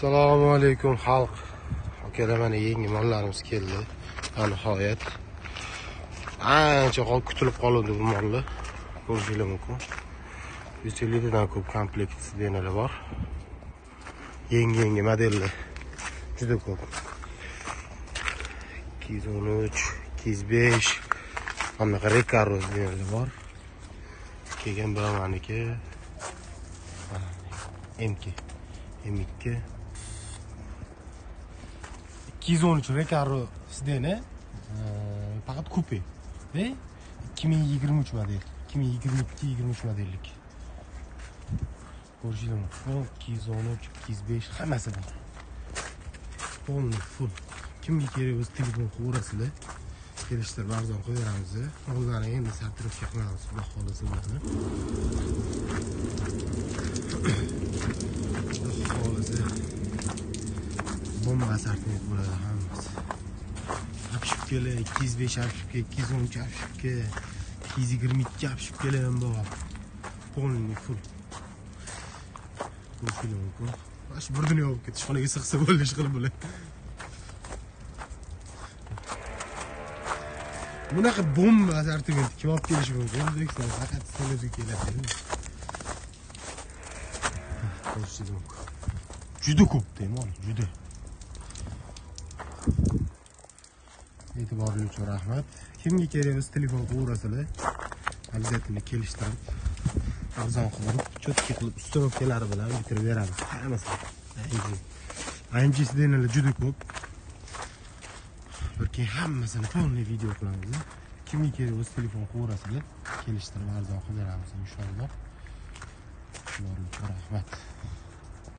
assalomu alaykum xalq. Akalar mana yangi mollarimiz keldi. Va nihoyat. Ancha kutilib qoluvdi bu mollar ko'rishinglar mumkin. Yuz elliktadan ko'p komplekt denalar bor. Yangi yangi modellar. Juda ko'p. Ikki yuz o'n uch ikki yuz besh. Mana bunaqa rekaro denalar bor. Kelgan biromaniki. Mk m2 213 Recaro Sdene faqat kupe ve 2023 model 2022-23 modellik. Ko'rishinglar mumkin 213 205 hammasi bor. Полный full. Kimga kerak bo'lsa telefon qilaverasizlar kelishtirib arzon qo'yaveramiz o'zlari endi sartaroshga qilamiz xudo xohlasa ularni xohlasa bomba assortiment bo'ladi hammasi apshipkalar ikki yuz besh apshipka ikki yuz o'n uch apshipka ikki yuz yigirma ikki apshipkalar ham bor полный full ko'rishinglar mumkin mana shu bir dunyo bo'lib ketdi ishxonaga sig'sa bo'ldi ishqilib bular bunaqa bomba assortiment kim olib kelishi mumkin o'zbekiston faqat sen o'zing keladi ko'rishingiz ah, mumkin juda ko'pda mol juda e'tiborli uchun rahmat. Kimga kerak bo'lsa telefon qilaverasizlar обязательно kelishtirib arzon qilib четкий qilib установкалari bilan bitirib beramiz. Hammasini amg sidenalar juda ko'p. Bir keyin hammasini полный video qilamiz kimga kerak bo'lsa telefon qilaverasizlar kelishtirib arzon qilib beramiz inshaalloh rahmat.